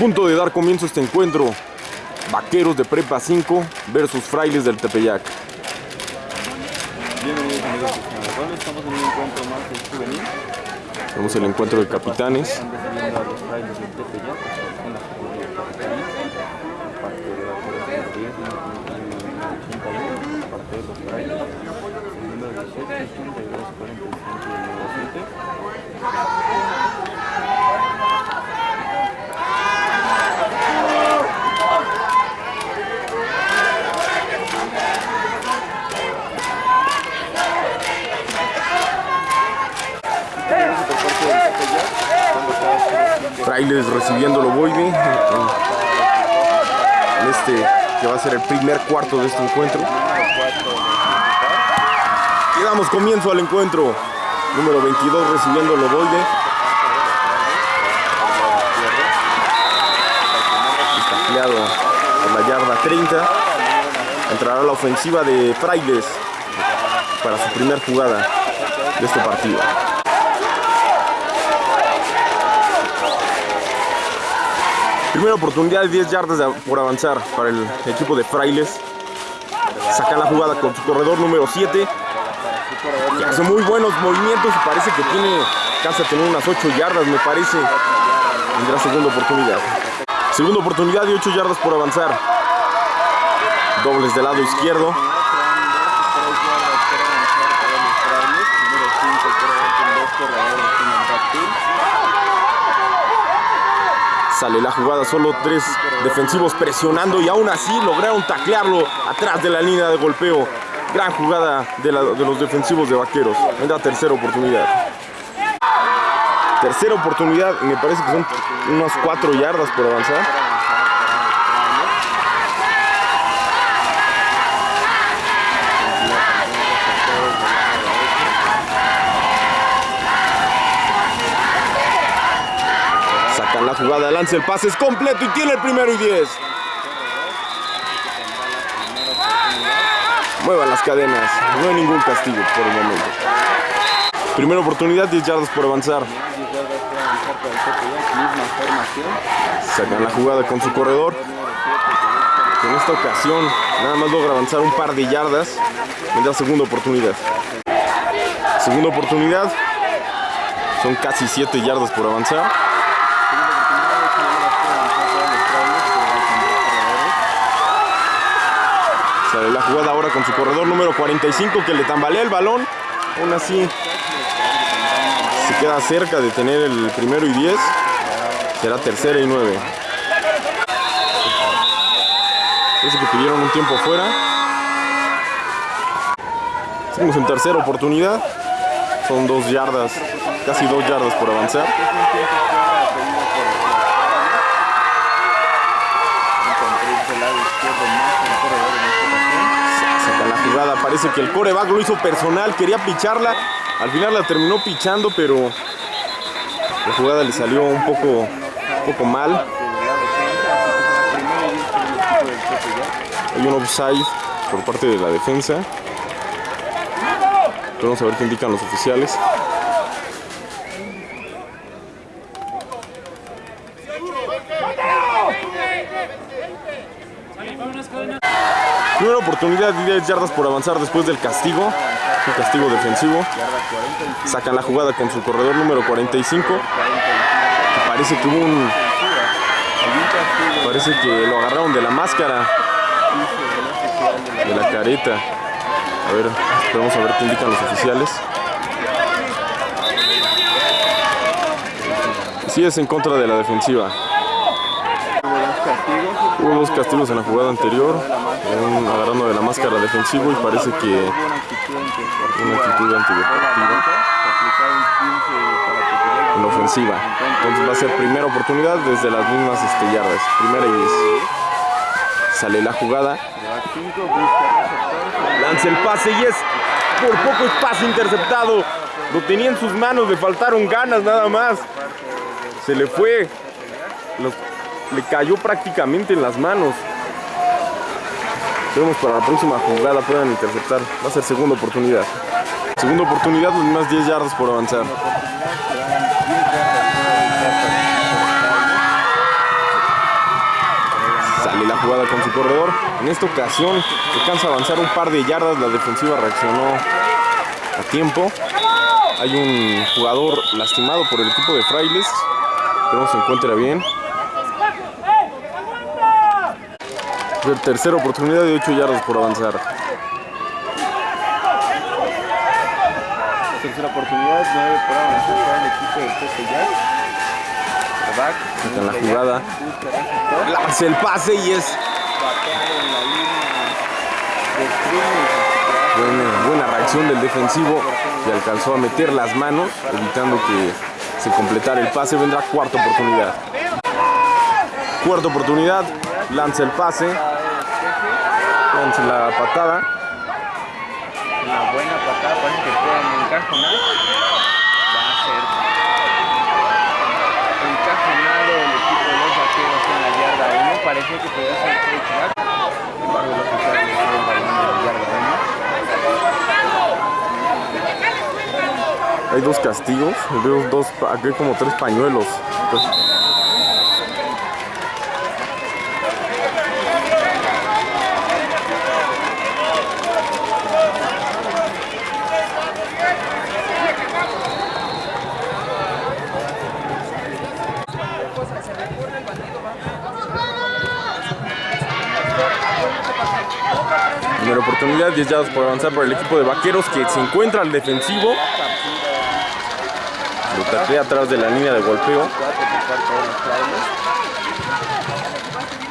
punto de dar comienzo a este encuentro. Vaqueros de Prepa 5 versus Frailes del Tepeyac. Bienvenidos amigos de estamos en un encuentro más del juvenil. Vemos el encuentro de capitanes. Están recibiendo a los frailes del Tepeyac en la categoría de capitanes. Parte de la categoría 10, número 81, parte de los frailes. El número 18, 82, 45 y el número 7. Frailes recibiendo el en, este que va a ser el primer cuarto de este encuentro. Y damos comienzo al encuentro. Número 22 recibiendo el ovoide. Tacleado por la yarda 30. Entrará la ofensiva de Frailes para su primer jugada de este partido. Primera oportunidad de 10 yardas por avanzar para el equipo de Frailes. Sacan la jugada con su corredor número 7. Que hace muy buenos movimientos y parece que tiene, alcanza a tener unas 8 yardas, me parece. Tendrá segunda oportunidad. Segunda oportunidad de 8 yardas por avanzar. Dobles del lado izquierdo. Sale la jugada, solo tres defensivos presionando y aún así lograron taclearlo atrás de la línea de golpeo. Gran jugada de, la- los defensivos de Vaqueros. Vendrá tercera oportunidad. Tercera oportunidad, me parece que son unas cuatro yardas por avanzar. Sacan la jugada, lanza el pase, es completo y tiene el primero y 10. Muevan las cadenas, no hay ningún castigo por el momento. Primera oportunidad, 10 yardas por avanzar. Sacan la jugada con su corredor. En esta ocasión nada más logra avanzar un par de yardas. Vendrá segunda oportunidad. Segunda oportunidad. Son casi 7 yardas por avanzar. Sale la jugada ahora con su corredor número 45 que le tambalea el balón. Aún así se queda cerca de tener el primero y 10. Será tercera y 9. Parece que pidieron un tiempo fuera. Seguimos en tercera oportunidad. Son dos yardas, casi dos yardas por avanzar. Parece que el coreback lo hizo personal, quería picharla. Al final la terminó pichando, pero la jugada le salió un poco, un poco mal. Hay un offside por parte de la defensa. Vamos a ver qué indican los oficiales. Primera oportunidad de 10 yardas por avanzar después del castigo. Un castigo defensivo. Sacan la jugada con su corredor número 45. Parece que hubo un. Parece que lo agarraron de la máscara. De la careta. A ver, esperamos a ver qué indican los oficiales. Sí es en contra de la defensiva. Hubo dos castigos en la jugada anterior, agarrando de la máscara defensivo y parece que una actitud en ofensiva. Entonces va a ser primera oportunidad desde las mismas este, yardas. Primera y 10. Sale la jugada. Lanza el pase y es por poco es pase interceptado. Lo tenía en sus manos, le faltaron ganas nada más. Se le fue. Le cayó prácticamente en las manos. Esperemos para la próxima jugada puedan interceptar. Va a ser segunda oportunidad. Segunda oportunidad, mismas 10 yardas por avanzar. la jugada con su corredor. En esta ocasión alcanza a avanzar un par de yardas. La defensiva reaccionó a tiempo. Hay un jugador lastimado por el equipo de Frailes. Pero se encuentra bien. Tercera oportunidad de 8 yardas por avanzar. Tercera oportunidad, 9 por avanzar para el equipo del Pepe la jugada. Lanza el pase y es de buena reacción del defensivo y alcanzó a meter las manos, evitando que se completara el pase. Vendrá cuarta oportunidad. Cuarta oportunidad, lanza el pase, lanza la patada. Una buena patada, parece que pueden encajonar. Va a ser encajonado el equipo de los vaqueros en la yarda 1. Parecía que podía ser touchback. Sin embargo, los oficiales le dieron el balón en la yarda 1. Hay dos castigos, veo dos, aquí hay como tres pañuelos. Entonces, Primera oportunidad, 10 yardas por avanzar para el equipo de vaqueros que se encuentra al defensivo. Lo taclea atrás de la línea de golpeo. Por.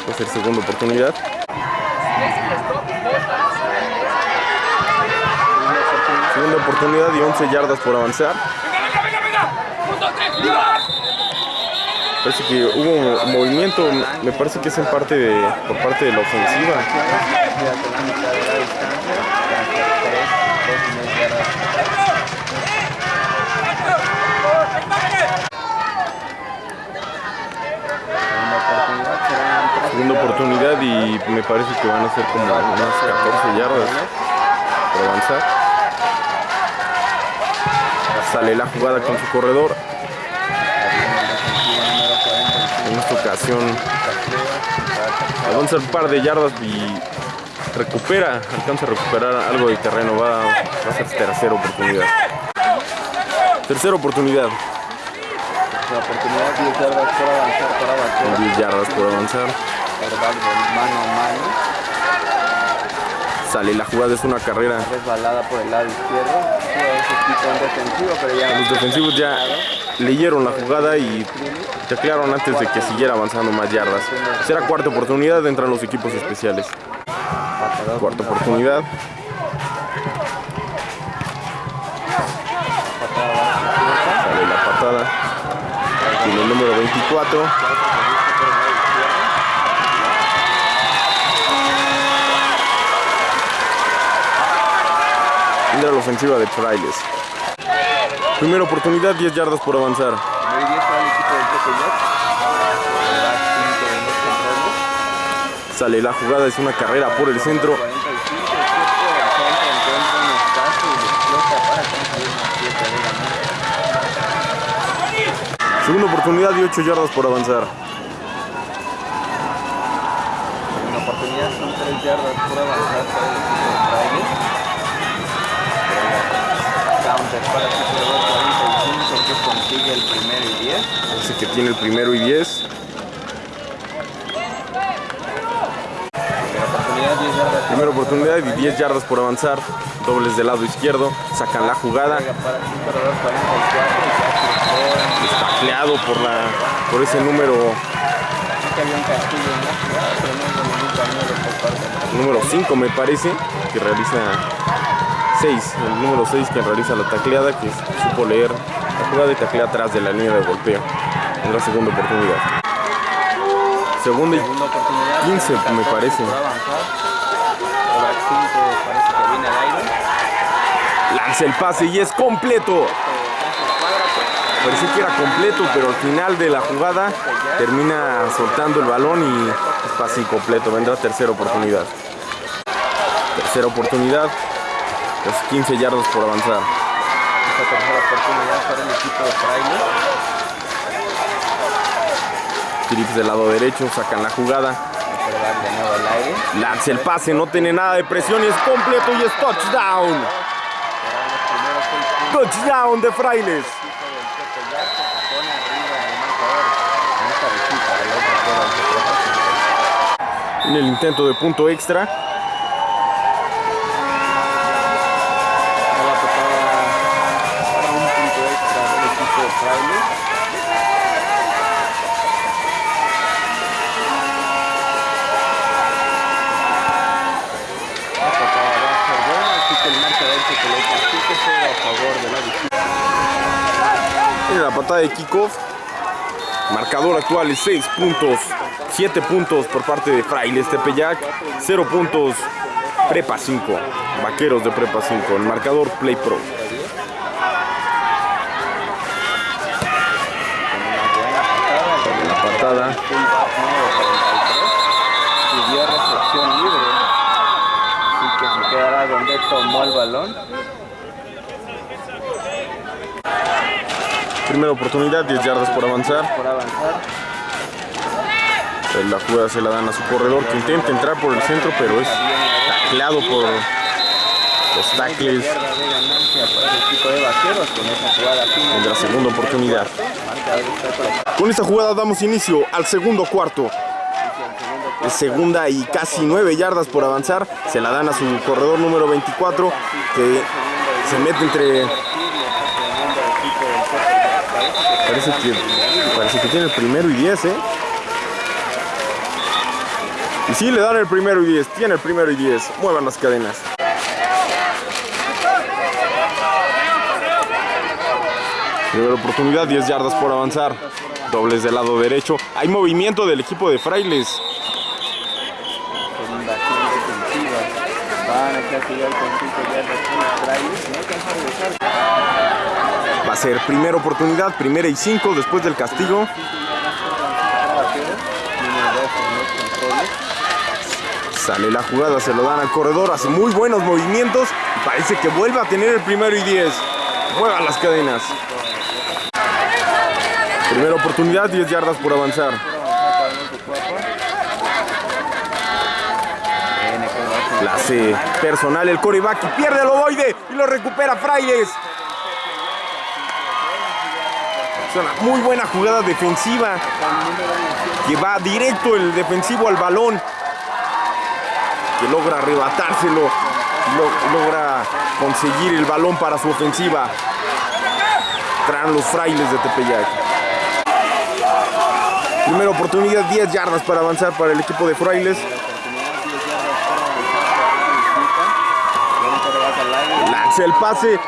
Va a ser segunda oportunidad. Segunda oportunidad y 11 yardas por avanzar. Parece que hubo movimiento, me parece que es en parte de, por parte de la ofensiva. Queda con la mitad de la distancia. Van a ser tres, dos y media yardas. Segunda oportunidad serán tres Segunda oportunidad y me parece que van a ser como unas 14 yardas por avanzar. Sale la jugada con su corredor. En esta ocasión avanza un par de yardas y recupera, alcanza a recuperar algo de terreno. Va, va a ser tercera oportunidad. Tercera oportunidad, La oportunidad 10 yardas por avanzar para Vaquero. 10 yardas por avanzar. De mano a mano. Sale la jugada, es una carrera. Resbalada por el lado izquierdo. Defensivo, pero ya Los defensivos ya leyeron la jugada y taclearon antes de que siguiera avanzando más yardas. Será cuarta oportunidad, entran los equipos especiales. Cuarta oportunidad. Sale la patada. Tiene el número 24. Entra la ofensiva de Frailes. Primera oportunidad, 10 yardas por avanzar. Muy bien para el equipo del controles. Sale la jugada, es una carrera por el centro. 45, el tiempo del centro encuentra un espacio y lo explota para conseguir una pieza de ganar. Segunda oportunidad y 8 yardas por avanzar. Una oportunidad son 3 yardas por avanzar para el equipo de Frailes. Para de los 45 que consigue el primero y 10. Parece que tiene el primero y 10. Primera oportunidad 10 yardas. Primera oportunidad y 10 yardas por avanzar. Dobles del lado izquierdo. Sacan la jugada. Juega para el equipo de los 44 y casi fuera. Tacleado por, la, por ese número, que número 5 me parece. Que realiza 6. El número 6 que realiza la tacleada. Que supo leer la jugada y taclea atrás de la línea de golpeo. En la segunda oportunidad. Segunda y Segunda oportunidad. 15 me parece. Por avanzar. Quarterback 5 parece que viene al aire. lanza el pase y es completo. Parecía que era completo, pero al final de la jugada termina soltando el balón y es pase incompleto. Vendrá tercera oportunidad. Tercera oportunidad. Los 15 yardas por avanzar. Esta tercera oportunidad para el equipo de Fraile. Trips del lado derecho, sacan la jugada. coreback de nuevo al aire. Lanza el pase, no tiene nada de presión y es completo y es touchdown. Touchdown de Frailes. En el intento de punto extra. De kickoff. Marcador actual es 6 puntos. 7 puntos por parte de Frailes Tepeyac. 0 puntos Prepa 5. Vaqueros de Prepa 5. El marcador Play Pro. La patada. fullback número 33 y dio recepción libre. Así que se quedará donde tomó el balón. Primera oportunidad, 10 yardas por avanzar. Por avanzar, Eh, La jugada se la dan a su corredor que intenta entrar por el centro, pero es tacleado por los tackles la segunda oportunidad. Con esta jugada damos inicio al segundo cuarto. Es segunda y casi 9 yardas por avanzar. Se la dan a su corredor número 24 que se mete entre... Parece que, parece que tiene el primero y 10, ¿eh? Y sí, le dan el primero y 10. Tiene el primero y 10. Muevan las cadenas. Primera oportunidad, 10 yardas por avanzar. Dobles del lado derecho. Hay movimiento del equipo de Frailes. Van a castigar con 5 yardas con Frailes. No alcanza a regresar. Va a ser primera oportunidad, primera y 5 después del castigo. Sale la jugada, se lo dan al corredor, hace muy buenos movimientos. Parece que vuelve a tener el primero y 10. Muevan las cadenas. Primera oportunidad, 10 yardas por avanzar. La hace personal el coreback pierde el ovoide y lo recupera Frailes. Muy buena jugada defensiva que va directo el defensivo al balón que logra arrebatárselo lo- logra conseguir el balón para su ofensiva. Traen los frailes de Tepeyac. Primera oportunidad, 10 yardas para avanzar para el equipo de frailes. Lanza el pase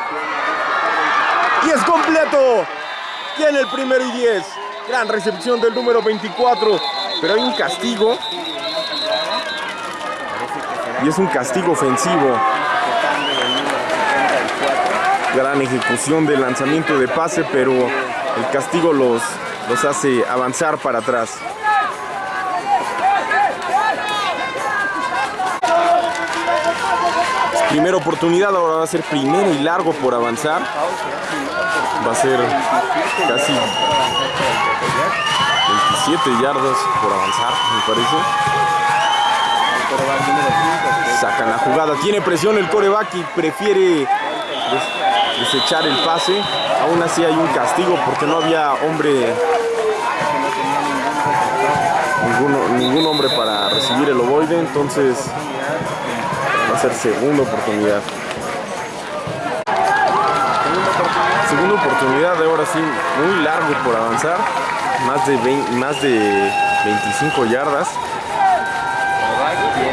y es completo. Tiene el primero y 10. Gran recepción del número 24. Pero hay un castigo. Y es un castigo ofensivo. Gran ejecución del lanzamiento de pase, pero el castigo los, los hace avanzar para atrás. Primera oportunidad, ahora va a ser primero y largo por avanzar. Va a ser casi 27 yardas por avanzar, me parece. Sacan la jugada, tiene presión el coreback y prefiere des- desechar el pase. Aún así hay un castigo porque no había hombre, ninguno- ningún hombre para recibir el ovoide, entonces ser segunda oportunidad. Segunda oportunidad, ahora sí, muy largo por avanzar, más de, 20 más de 25 yardas.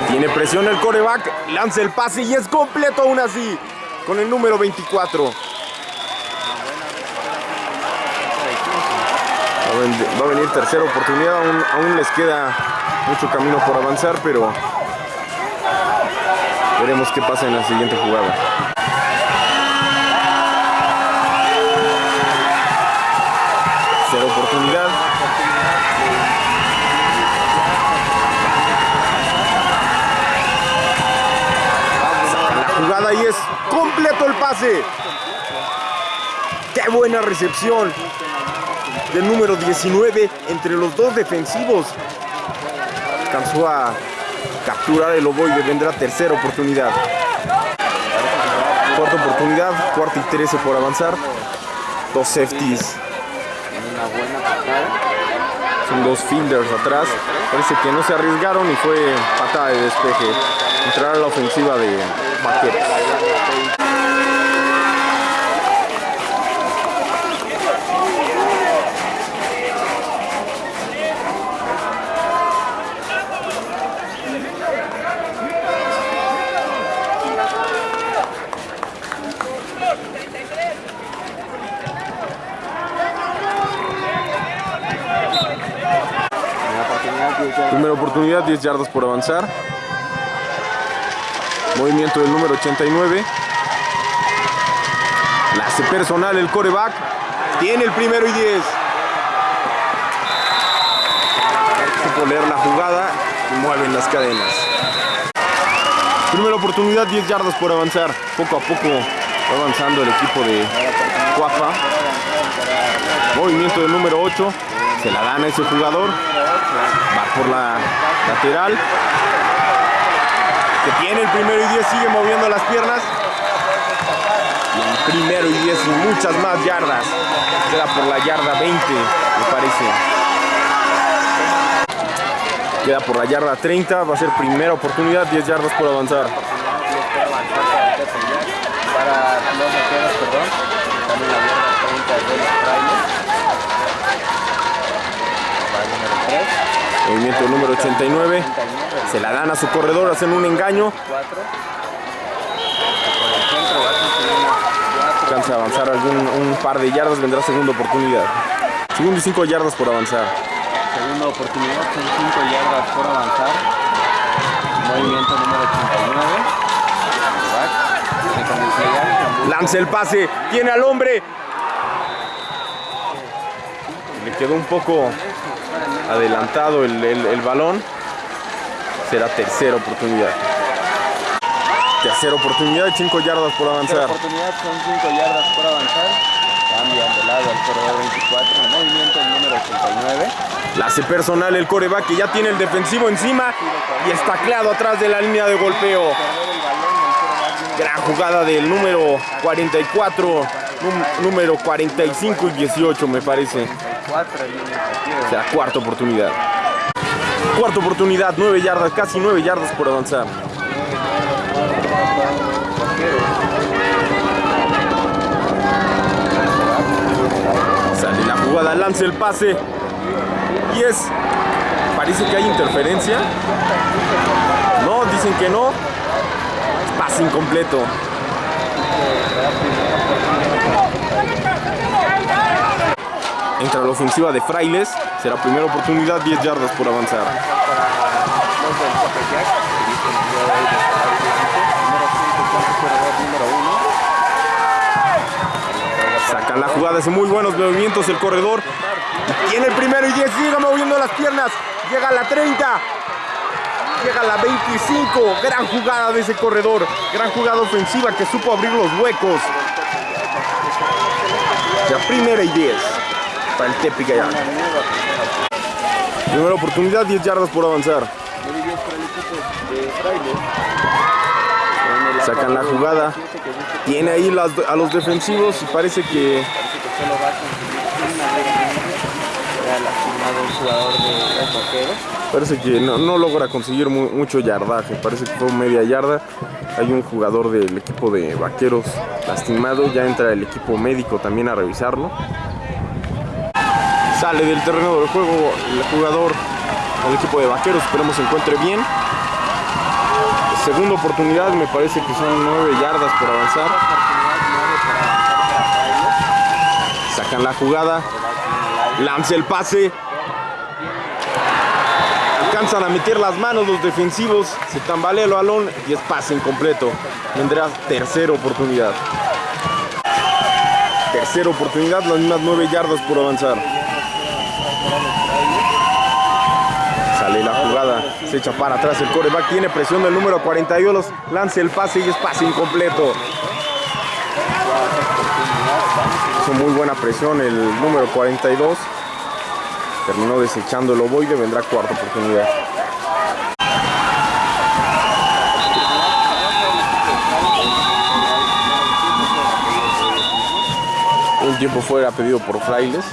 Tiene presión el coreback, lanza el pase y es completo aún así, con el número 24. Va a venir tercera oportunidad, aún les queda mucho camino por avanzar, pero veremos qué pasa en la siguiente jugada. Tercera oportunidad. La jugada y es completo el pase. ¡Qué buena recepción! Del número 19 entre los dos defensivos. alcanzó a capturar el ovoide. Vendrá tercera oportunidad. Cuarta oportunidad, cuarta y 13 por avanzar. Dos safeties. Son dos fielders atrás. Parece que no se arriesgaron y fue patada de despeje. Entrar a la ofensiva de Vaqueros. Primera oportunidad, 10 yardas. Primera oportunidad, 10 yardas por avanzar. Movimiento del número 89. La hace personal el coreback. Tiene el primero y 10. Supo leer la jugada y mueven las cadenas. Primera oportunidad, 10 yardas por avanzar. Poco a poco va avanzando el equipo de Cuapa. Movimiento del número 8. Se la dan a ese jugador. Va por la lateral. Que tiene el primero y 10, sigue moviendo las piernas. Y el primero y 10 y muchas más yardas. Queda por la yarda 20, me parece. Queda por la yarda 30, va a ser primera oportunidad, 10 yardas por avanzar. Para vaqueros, perdón. También la yarda 30 de Movimiento número 89. 39. Se la dan a su corredor, hacen un engaño. 4. Por el centro va a conseguir unas 4. Alcanza a avanzar algún, un par de yardas, vendrá segunda oportunidad. Segundo y 5 yardas por avanzar. Segunda oportunidad, son 5 yardas por avanzar. Movimiento número 89. Back. Se comienza Lanza el pase, tiene al hombre. Le quedó un poco adelantado el, el- el balón. Será tercera oportunidad. Tercera oportunidad, 5 yardas por avanzar. oportunidad son 5 yardas por avanzar. Cambian de lado al corredor 24. Movimiento número 89. La hace personal el coreback que ya tiene el defensivo encima y está tacleado atrás de la línea de golpeo. El Gran jugada del número 44, num- número 45 y 18 me parece. 4 en línea ofensiva. Será cuarta oportunidad. Cuarta oportunidad, 9 yardas, casi 9 yardas por avanzar. Sale la jugada, lanza el pase. Y es. Parece que hay interferencia. No, dicen que no. Pase incompleto. Entra la ofensiva de Frailes. Será primera oportunidad, 10 yardas por avanzar. Los del Tepeyac, que dicen el día de hoy de Salario Número 5 con su corredor número 1. Sacan la jugada, hace muy buenos movimientos el corredor. Tiene el primero y 10, sigue moviendo las piernas. Llega a la 30. Llega a la 25. Gran jugada de ese corredor. Gran jugada ofensiva que supo abrir los huecos. Ya primera y 10 el. Primera oportunidad, 10 yardas por avanzar. Sacan la jugada. Tiene ahí a los defensivos y parece que Parece que no, no logra conseguir mu- mucho yardaje, parece que fue media yarda. Hay un jugador del equipo de vaqueros lastimado, ya entra el equipo médico también a revisarlo. Sale del terreno del juego el jugador del equipo de vaqueros, esperemos se encuentre bien. Segunda oportunidad, me parece que son nueve yardas por avanzar. Oportunidad 9 para avanzar para Fraile. Sacan la jugada, lanza el pase. Alcanzan a meter las manos los defensivos, se tambalea el balón y es pase incompleto. Vendrá tercera oportunidad. Tercera oportunidad, las mismas nueve yardas por avanzar. Sale la jugada, se echa para atrás el coreback, tiene presión del número 42, lanza el pase y es pase incompleto. Hizo muy buena presión el número 42. Terminó desechando el ovoide, vendrá cuarta oportunidad. Un tiempo fuera pedido por Frailes.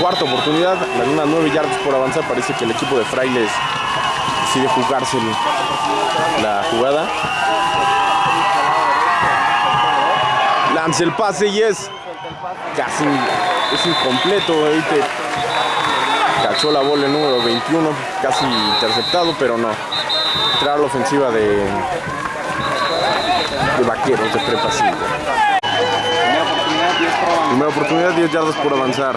Cuarta oportunidad, las unas 9 yardas por avanzar. Parece que el equipo de Frailes decide jugarse la jugada. Lanza el pase y es casi es incompleto. Cachó la bola número 21, casi interceptado, pero no. Entrar a la ofensiva de, de vaqueros de prepa 5. Primera oportunidad, 10 para avanzar. Primera oportunidad, 10 yardas por avanzar.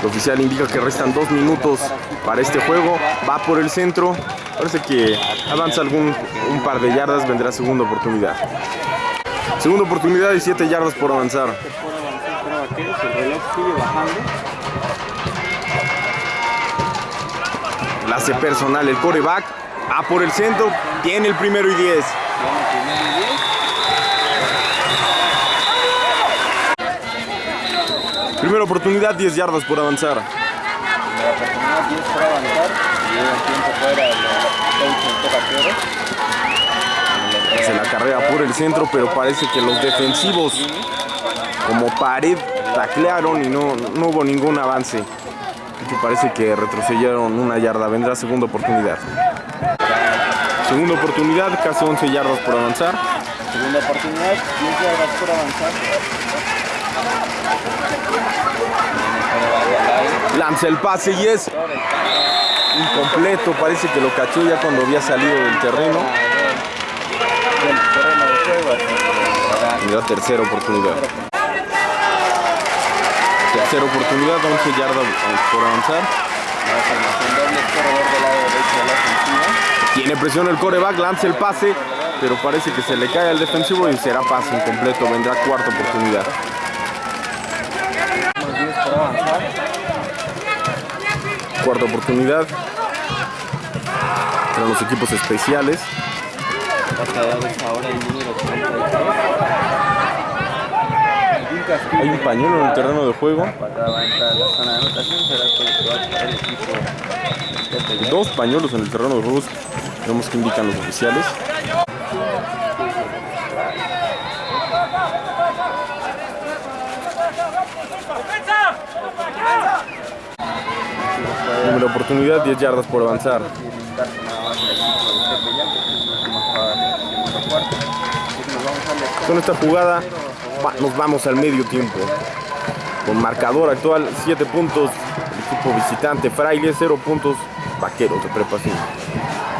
El oficial indica que restan dos minutos para este juego. Va por el centro. Parece que avanza algún un par de yardas. Vendrá segunda oportunidad. Segunda oportunidad y 7 yardas por avanzar. La hace personal el coreback. Va por el centro. Tiene el primero y 10. Tiene primero y 10. Primera oportunidad, 10 yardas por avanzar. Primera oportunidad, 10 para avanzar. Y. Se la carrera por el centro, pero parece que los defensivos, como pared, taclearon y no, no hubo ningún avance. Parece que retrocedieron una yarda. Vendrá segunda oportunidad. Segunda oportunidad, casi 11 yardas por avanzar. Segunda oportunidad, 10 yardas por avanzar. Lanza el pase y es incompleto. Parece que lo cachó ya cuando había salido del terreno. Vendrá tercera oportunidad. Tercera oportunidad, 11 yardas por avanzar. Tiene presión el coreback, lanza el pase, pero parece que se le cae al defensivo y será pase incompleto. Vendrá cuarta oportunidad. Número 10 por avanzar. Cuarta oportunidad. Entre los equipos especiales. Pateadores ahora el número 33. Un castigo. Hay un pañuelo en el terreno de juego. Dos pañuelos en el terreno de juego. Vemos que indican los oficiales. Número de oportunidad, 10 yardas por avanzar. Darse nada más el equipo de Tepeyac, que es la última jugada del segundo cuarto. Así que nos vamos al descanso. Con esta jugada nos vamos al medio tiempo. Con marcador actual 7 puntos, el equipo visitante Fraile 0 puntos, Vaqueros de Prepa 5.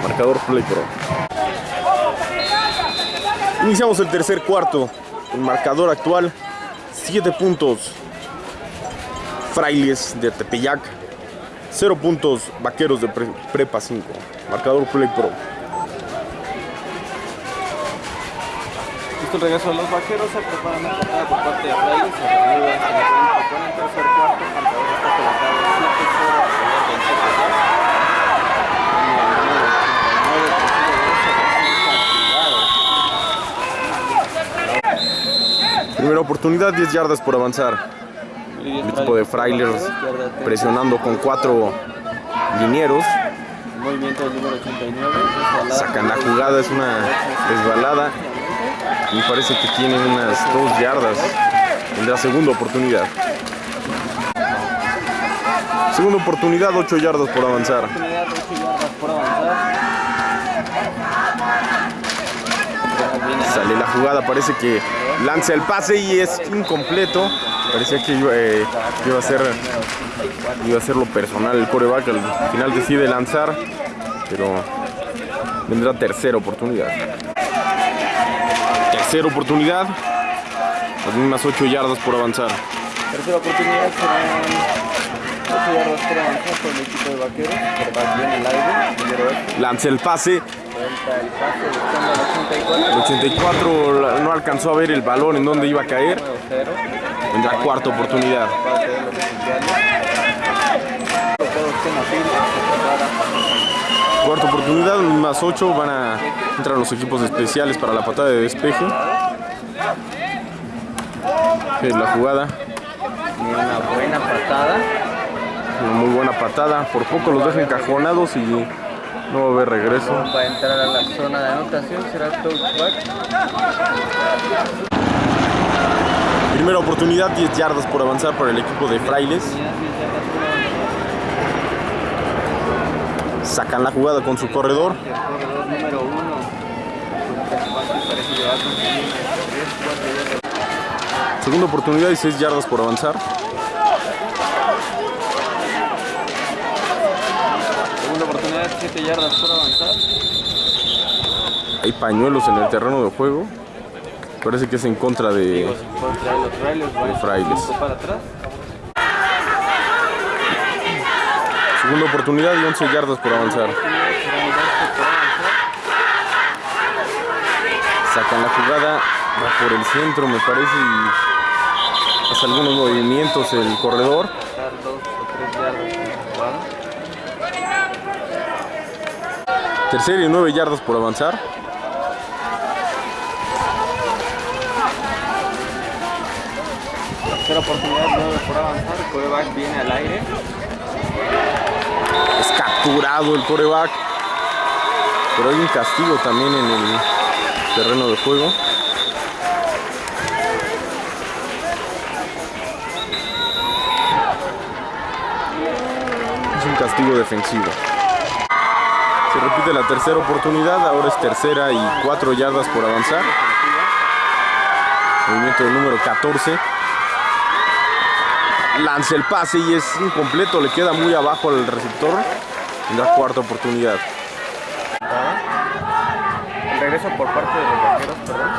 Marcador Play Pro. Iniciamos el tercer cuarto. El marcador actual 7 puntos, Frailes de Tepeyac. 0 puntos, Vaqueros de Pre- Prepa 5. Marcador Play Pro. Listo el regreso de los vaqueros, se prepara una patada por parte de Frailes, se reanuda este encuentro con el tercer cuarto, el marcador está colocado 7-0 a favor del Tepeyac. Y el número 89 consigue castigado. Primera oportunidad, 10 yardas por avanzar. El equipo de Frailers presionando con cuatro linieros. Movimiento del número 89, resbalada. Sacan la jugada, es una resbalada. Y parece que tienen unas dos yardas. Tendrá segunda oportunidad. Segunda oportunidad, 8 yardas por avanzar. Oportunidad, 8 yardas por avanzar. Ya viene Sale la jugada, parece que lanza el pase y es incompleto. Parecía que iba, eh, iba a ser iba a ser lo personal el coreback. Al final decide lanzar, pero vendrá tercera oportunidad. Tercera oportunidad, las mismas 8 yardas por avanzar. Tercera oportunidad serán 8 yardas por avanzar por el equipo de vaqueros. Viene el aire, número 8. Lanza el pase, el pase buscando al 84. el 84 la- no alcanzó a ver el balón en dónde iba a caer. Número 0. Vendrá cuarta oportunidad. Cuarta oportunidad, más 8 van a entrar los equipos especiales para la patada de despeje. Es la jugada. buena patada. Una muy buena patada. Por poco los deja encajonados y no va a haber regreso. Va a entrar a la zona de anotación, será touchback. Primera oportunidad, 10 yardas por avanzar para el equipo de Frailes. Sacan la jugada con su corredor. Segunda oportunidad y 6 yardas por avanzar. Segunda oportunidad, 7 yardas por avanzar. Hay pañuelos en el terreno de juego. Parece que es en contra de... Digo, los De Frailes. cinco para atrás. Segunda oportunidad y 11 yardas por avanzar. Sacan la jugada, va por el centro me parece y hace algunos movimientos el corredor. Dar dos o tres yardas en la jugada. Tercera y 9 yardas por avanzar. Tercera oportunidad, 9 por avanzar. El quarterback viene al aire. Es capturado el coreback. Pero hay un castigo también en el terreno de juego. Es un castigo defensivo. Se repite la tercera oportunidad, ahora es tercera y 4 yardas por avanzar. Movimiento del número 14. Lanza el pase y es incompleto, le queda muy abajo al receptor. Tendrá cuarta oportunidad. Regreso por parte de los vaqueros, perdón.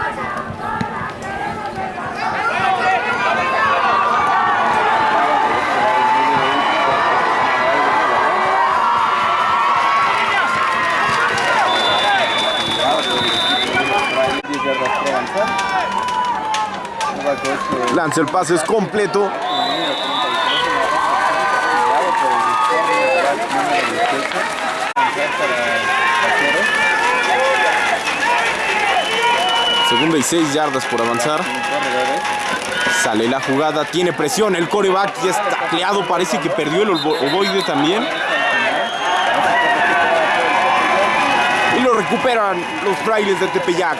Diez yardas por avanzar. Quarterback ocho, Lanza el pase, es completo. número 33, número 18. Avanzar para vaqueros. Segunda y 6 yardas por avanzar. Sale la jugada, tiene presión. El coreback ya está tacleado. Parece que perdió el ovoide también. Y lo recuperan los frailes de Tepeyac.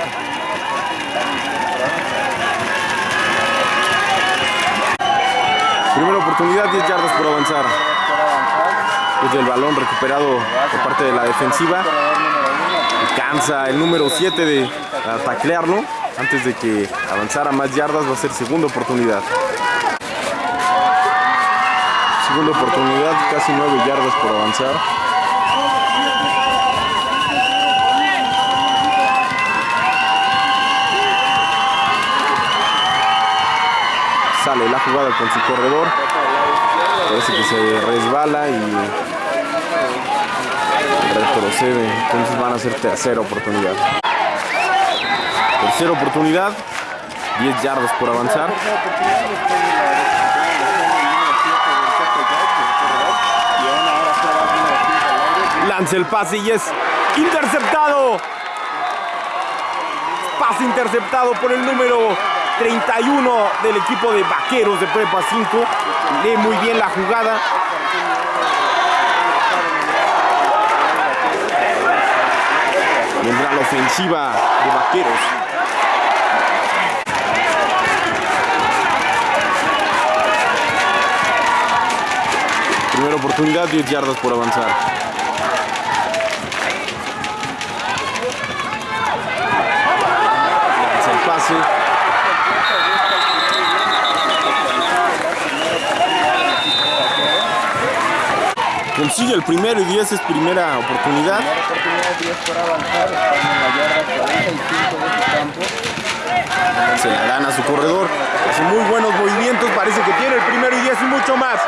Primera oportunidad, 10 yardas por avanzar. Desde el balón recuperado por parte de la defensiva. Alcanza el número 7 de taclearlo. Antes de que avanzara más yardas va a ser segunda oportunidad. Segunda oportunidad, casi 9 yardas por avanzar. Sale la jugada con su corredor. Parece que se resbala y retrocede. Entonces van a ser tercera oportunidad. Tercera oportunidad. 10 yardas por avanzar. Lanza el pase y es interceptado. Pase interceptado por el número 31 del equipo de Vaqueros de Prepa 5. Lee muy bien la jugada. Vendrá la ofensiva de Vaqueros. Primera oportunidad, 10 yardas por avanzar. Lanza el pase. Consigue el primero y 10 es primera oportunidad. Primera oportunidad 10 por avanzar, están en la yarda 45 de su campo. Se la gana a su corredor. Hace muy buenos movimientos. Parece que tiene el primero y 10 y mucho más.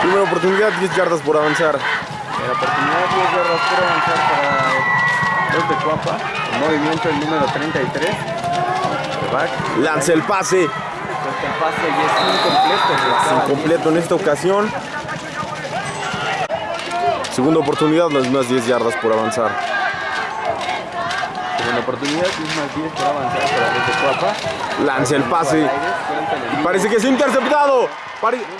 Primera oportunidad, 10 yardas por avanzar. La oportunidad 10 yardas por avanzar para los de Cuapa. El movimiento el número 33. Lanza el pase. Es incompleto. En esta ocasión. Segunda oportunidad, las mismas 10 yardas por avanzar. Segunda oportunidad, mismas 10 para avanzar para desde Cuapa. Lanza el pase. Parece que es interceptado.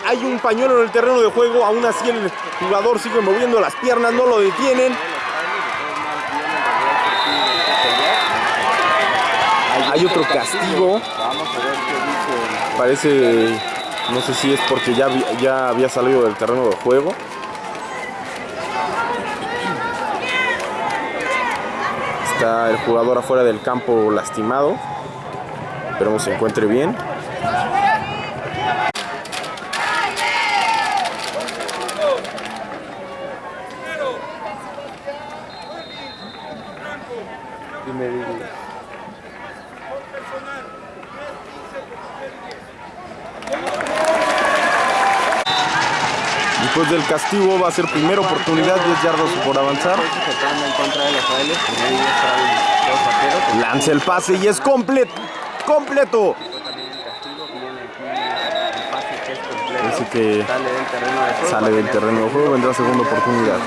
Hay un pañuelo en el terreno de juego. Aún así el jugador sigue moviendo las piernas. No lo detienen. Hay otro castigo. Parece, no sé si es porque ya, ya había salido del terreno de juego. Está el jugador afuera del campo lastimado. Esperemos se encuentre bien. Castigo va a ser primera oportunidad, 10 yardas por avanzar. Lanza el pase y es completo. Completo. Pase que Sale del terreno de juego. vendrá segunda oportunidad.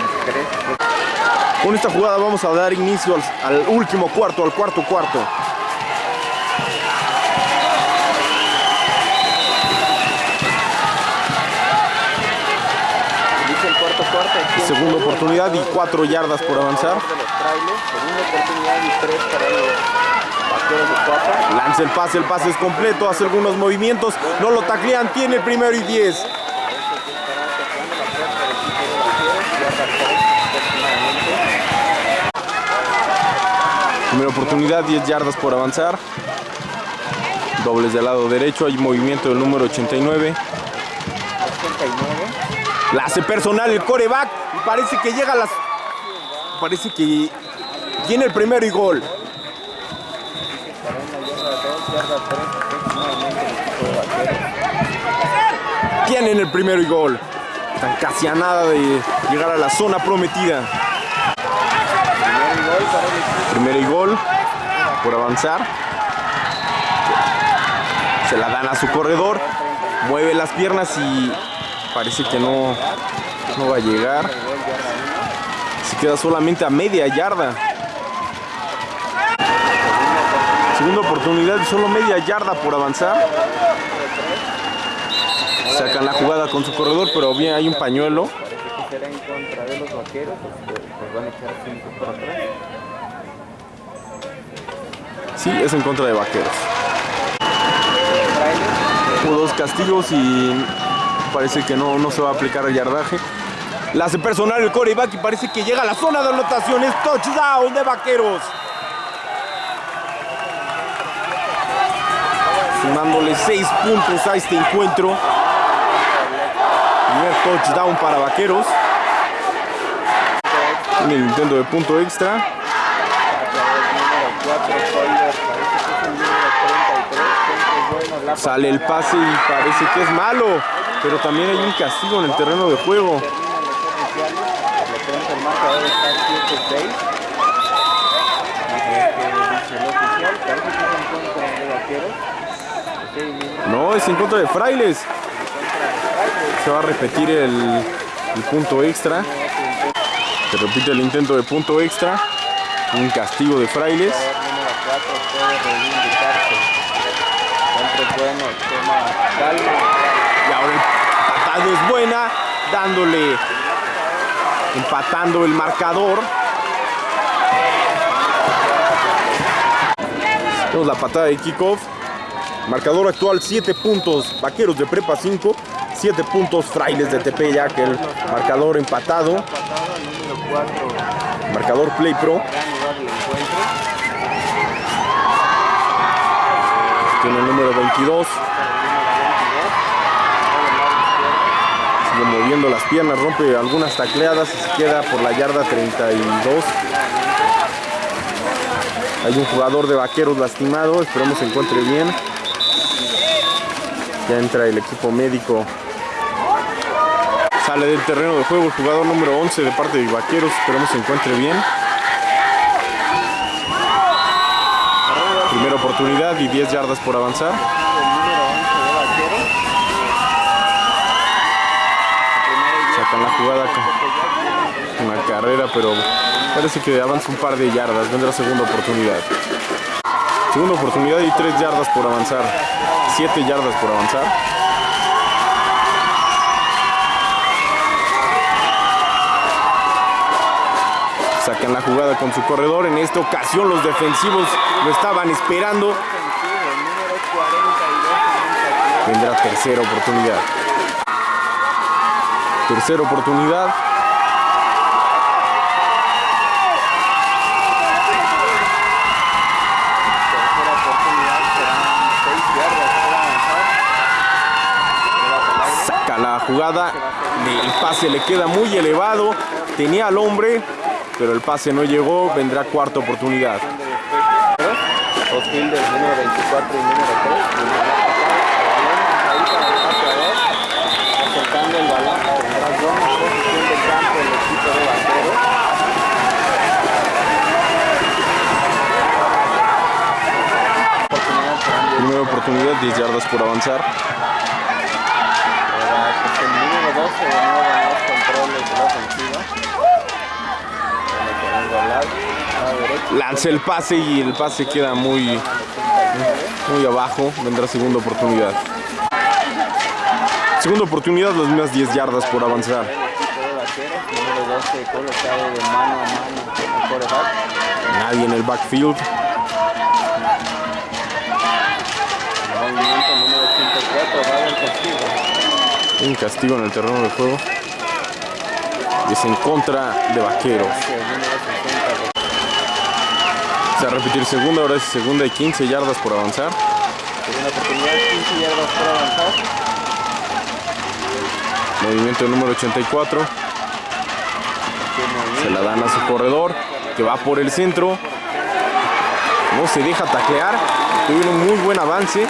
Con esta jugada vamos a dar inicio al último cuarto, al cuarto cuarto. Segunda oportunidad y cuatro yardas por avanzar. Lanza el pase, el pase es completo, hace algunos movimientos, no lo taclean, tiene el primero y 10. Estarán tocando la puerta del equipo de vaqueros. Yarda tres aproximadamente. Primera oportunidad, 10 yardas por avanzar. Dobles del lado derecho, hay movimiento del número 89. 89. La hace personal el coreback parece que llega a las... Parece que tiene el primero y gol. Estará en la yarda 2, yarda 3 aproximadamente el equipo de vaqueros. Tienen el primero y gol. Están casi a nada de llegar a la zona prometida. Primero y gol por avanzar. Se la dan a su corredor. Mueve las piernas y parece que no, no va a llegar. Queda solamente a media yarda. Segunda oportunidad solo media yarda por avanzar. Sacan la jugada con su corredor, pero bien hay un pañuelo. Parece que será en contra de los vaqueros. Van a echar 5 para atrás. Sí, es en contra de vaqueros. Hubo dos castigos y parece que no, no se va a aplicar el yardaje. La hace personal el coreback y parece que llega a la zona de anotaciones. Touchdown de vaqueros. Sumándole seis puntos a este encuentro. Primer touchdown para vaqueros. En intento de punto extra. número 4, Colbert, parece que es el número 33, siempre bueno, la Sale el pase y parece que es malo. Pero también hay un castigo en el terreno de juego. terminan los oficiales, por lo pronto el marcador está 7-6. Vamos a ver qué dice el oficial, parece que es en contra de vaqueros. Ok, mismo No, es en contra de Frailes. Se va a repetir el, el punto extra. Se repite el intento de punto extra. Un castigo de Frailes. jugador número 4 puede reivindicarse. Siempre es bueno, toma calma. Y ahora patada es buena. Dándole. Empatando el marcador. Tenemos la patada de kickoff. Marcador actual 7 puntos. Vaqueros de prepa 5. 7 puntos. Frailes de Tepeyac. El marcador empatado. Pasado al número 4, Marcador Play Pro. Tiene el número 22. Sigue moviendo las piernas, rompe algunas tacleadas y se queda por la yarda 32. Hay un jugador de vaqueros lastimado, esperemos se encuentre bien. Ya entra el equipo médico. Sale del terreno de juego el jugador número 11 de parte de vaqueros, esperemos se encuentre bien. Primera oportunidad y 10 yardas por avanzar. Sacan la jugada tiene una carrera, pero parece que avanza un par de yardas. Vendrá segunda oportunidad. Segunda oportunidad y tres yardas por avanzar. Siete yardas por avanzar. Sacan la jugada con su corredor. En esta ocasión los defensivos lo estaban esperando. Vendrá tercera oportunidad. Tercera oportunidad. Tercera oportunidad serán 6 yardas para avanzar. Saca la jugada. El pase le queda muy elevado. Tenía al hombre, pero el pase no llegó. Vendrá cuarta oportunidad. Dos fielders, número 24 y número 3. Ahí para el pateador. Acercando el balón. Primera oportunidad, 10 yardas por avanzar. Ahora, pues, el número 12 de nuevo en los controles de la ofensiva. Bueno, queriendo hablar. A la derecha. Lanza el pase y el pase queda muy, muy abajo. Vendrá segunda oportunidad. Segunda oportunidad, las mismas 10 yardas por avanzar. El equipo de vaqueros, número 12 colocado de mano a mano con el quarterback. Nadie en el backfield. Movimiento número 84, va del castigo. Un castigo en el terreno de juego. Y es en contra de vaqueros. Hacia el número 60. Se va a repetir segunda, ahora es segunda y 15 yardas por avanzar. Segunda oportunidad, 15 yardas por avanzar. Movimiento número 84. Tiene Se la dan a su corredor, que va por el centro. No se deja taclear. Tuvieron un muy buen avance.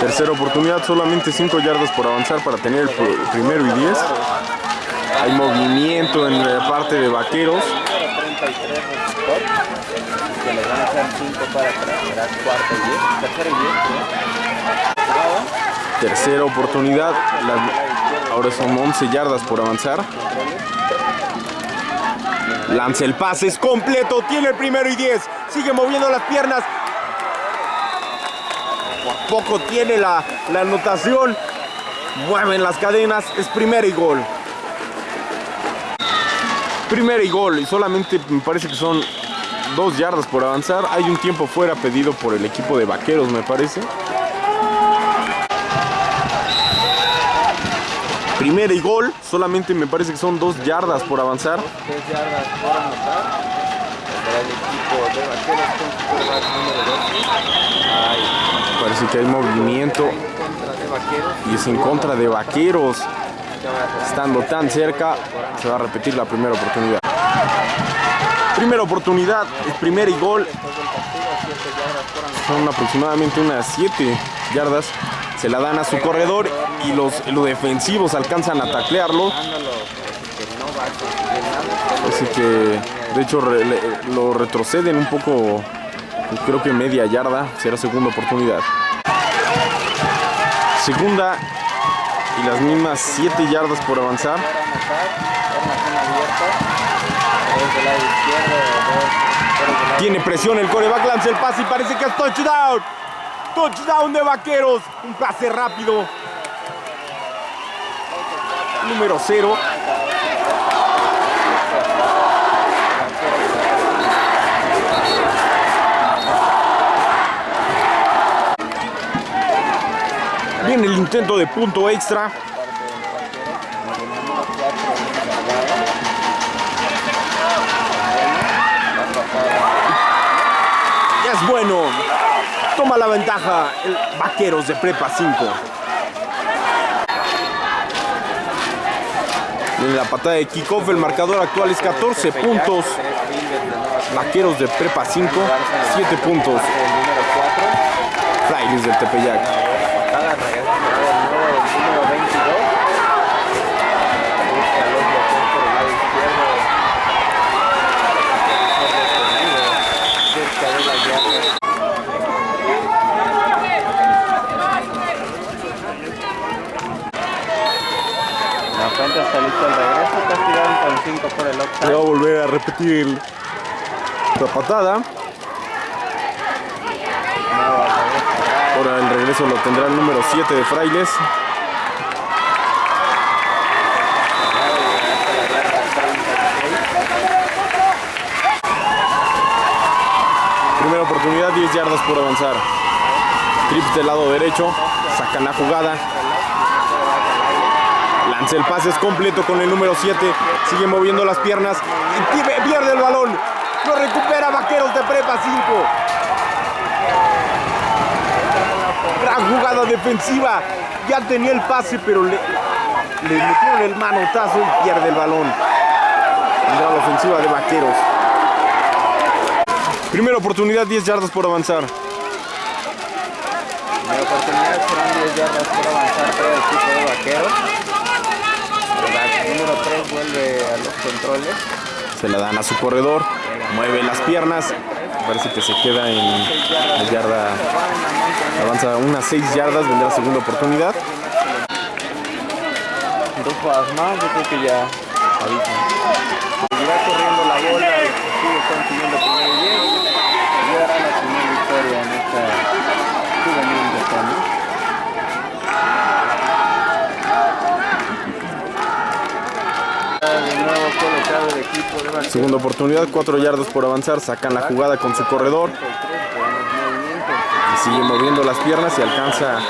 Tercera oportunidad, solamente 5 yardas por avanzar para tener el pr- primero y 10. Hay movimiento en la parte de vaqueros. Número 33 receptor. Que le van a hacer 5 para atrás. Será cuarta y 10. Tercera y 10. Jugada. Tercera oportunidad, ahora son 11 yardas por avanzar. Lanza el pase, es completo, tiene el primero y 10. Sigue moviendo las piernas. Por poco tiene la, la anotación. Mueven las cadenas, es primera y gol. Primera y gol, y solamente me parece que son dos yardas por avanzar. Hay un tiempo fuera pedido por el equipo de vaqueros, me parece. Primera y gol, solamente me parece que son dos yardas por avanzar. 3 yardas por anotar. Para el equipo de vaqueros con su quarterback número 12. Ahí. Parece que hay movimiento y es en contra de vaqueros. Estando tan cerca, se va a repetir la primera oportunidad. Primera oportunidad, primera y gol. después del castigo, 7 yardas por anotar. Son aproximadamente unas 7 yardas. Se la dan a su corredor y los, los defensivos alcanzan a taclearlo. Así que, de hecho, lo retroceden un poco, creo que media yarda, será segunda oportunidad. Segunda y las mismas 7 yardas por avanzar. Para anotar, formación abierta. Tres Tiene presión el coreback, lanza el pase y parece que es touchdown. Touchdown de vaqueros. Un pase rápido. Número 0. Viene el intento de punto extra. Bueno. Toma la ventaja Vaqueros de Prepa 5. En la patada de kickoff el marcador actual es 14 puntos. Vaqueros de Prepa 5, 7 puntos. El número 4. Flyers del Tepeyac. repente está listo el regreso, castigaron con 5 por el octavo. Va a volver a repetir la patada. Ahora el regreso lo tendrá el número 7 de Frailes. Primera oportunidad, 10 yardas por avanzar. Trips del lado derecho, sacan la jugada, el pase, es completo con el número 7. Sigue moviendo las piernas pierde el balón. Lo recupera Vaqueros de Prepa 5. Gran jugada defensiva. Ya tenía el pase, pero le, metieron el manotazo y pierde el balón. La ofensiva de Vaqueros. Primera oportunidad, 10 yardas por avanzar. Primera oportunidad, serán 10 yardas por avanzar para el equipo de vaqueros. Número 3 vuelve a los controles. Se la dan a su corredor. Mueve las piernas. Parece que se queda en la yarda. Avanza unas 6 yardas. Vendrá segunda oportunidad. Dos jugadas más, yo creo que ya. Seguirá corriendo la bola, sigue consiguiendo primero y 10. Y dará la primera victoria en esta juvenil de Tony. De nuevo colocado el equipo de Vaqueros. Oportunidad, 4 yardas por avanzar. Sacan la jugada con su corredor. 33, buenos movimientos. Y sigue moviendo las piernas y alcanza.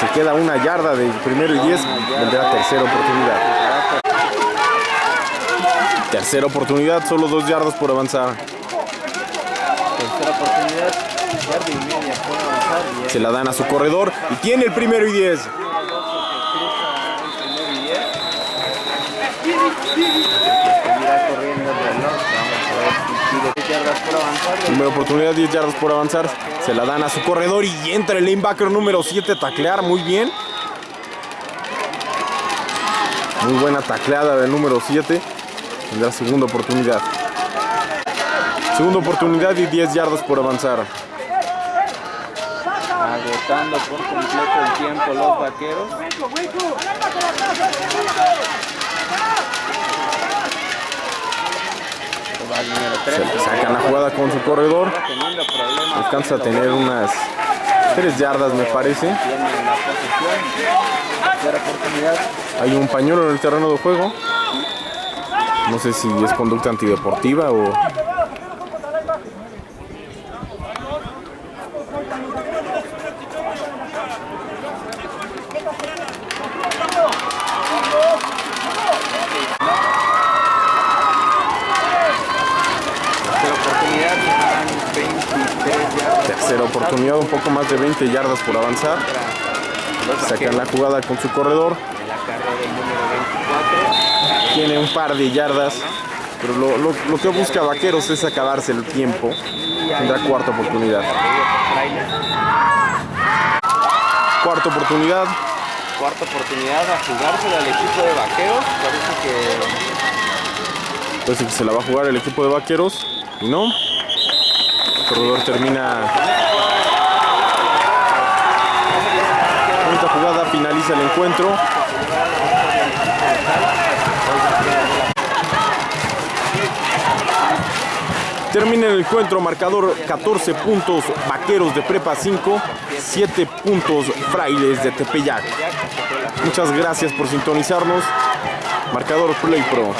se queda una yarda de primero y 10. Vendrá tercera oportunidad. Tercera oportunidad, solo 2 yardas por avanzar. Tercera oportunidad, por avanzar. Se la dan a su corredor y tiene el primero y 10. Seguirá corriendo el reloj. Vamos a ver si pide 10 yardas por avanzar. Primera oportunidad, 10 yardas por avanzar. Se la dan a su corredor y entra el linebacker número 7 a taclear. Muy bien. Muy buena tacleada del número 7. Tendrá segunda oportunidad. Segunda oportunidad y 10 yardas por avanzar. Agotando por completo el tiempo los vaqueros. Número 3. Sacan la jugada con su corredor. Alcanza a tener unas 3 yardas, me parece. Hay un pañuelo en el terreno de juego. No sé si es conducta antideportiva o... Tercera oportunidad. serán 23 yardas. Tercera oportunidad, un poco más de 20 yardas por avanzar. Sacan la jugada con su corredor. En la carrera del número 24. Tiene un par de yardas. Pero lo, lo- lo que busca Vaqueros es acabarse el tiempo. Tendrá cuarta oportunidad. Cuarta oportunidad. Cuarta oportunidad a jugársela al equipo de vaqueros. Parece que Parece que se la va a jugar el equipo de Vaqueros. Y no. El corredor termina. Jugada, finaliza el encuentro. Termina el encuentro, marcador 14 puntos, Vaqueros de Prepa 5, 7 puntos, Frailes de Tepeyac. Muchas gracias por sintonizarnos. Marcador Play Pro.